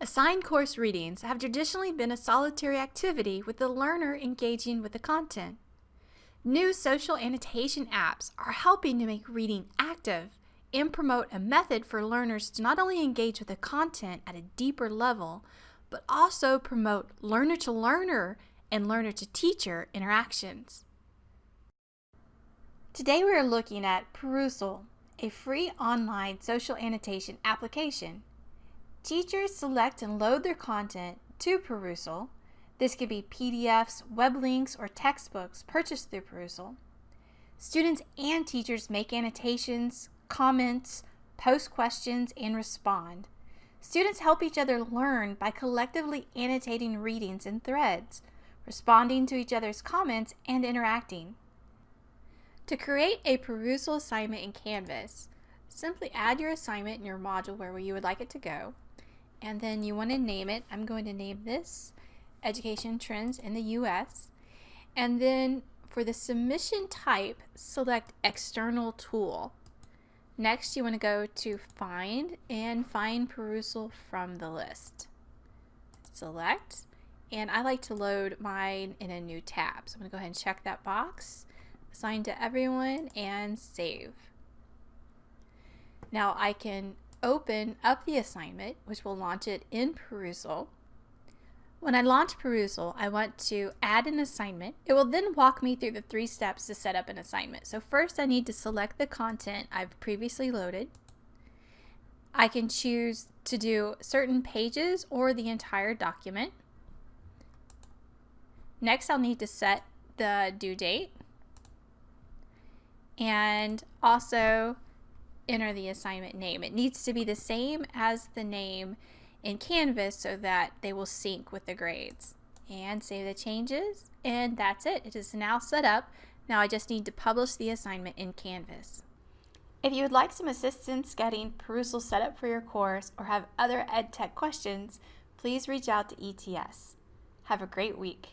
Assigned course readings have traditionally been a solitary activity with the learner engaging with the content. New social annotation apps are helping to make reading active and promote a method for learners to not only engage with the content at a deeper level, but also promote learner-to-learner and learner-to-teacher interactions. Today we are looking at Perusall, a free online social annotation application Teachers select and load their content to Perusall. This could be PDFs, web links, or textbooks purchased through Perusall. Students and teachers make annotations, comments, post questions, and respond. Students help each other learn by collectively annotating readings in threads, responding to each other's comments, and interacting. To create a Perusall assignment in Canvas, simply add your assignment in your module where you would like it to go, and then you want to name it. I'm going to name this Education Trends in the U.S. And then for the submission type, select External Tool. Next, you want to go to Find and find Perusall from the list. Select, and I like to load mine in a new tab. So I'm going to go ahead and check that box, assign to everyone, and save. Now I can open up the assignment, which will launch it in Perusall. When I launch Perusall, I want to add an assignment. It will then walk me through the three steps to set up an assignment. So first I need to select the content I've previously loaded. I can choose to do certain pages or the entire document. Next I'll need to set the due date and also enter the assignment name. It needs to be the same as the name in Canvas so that they will sync with the grades. And save the changes, and that's it. It is now set up. Now I just need to publish the assignment in Canvas. If you would like some assistance getting Perusall set up for your course or have other EdTech questions, please reach out to ETS. Have a great week.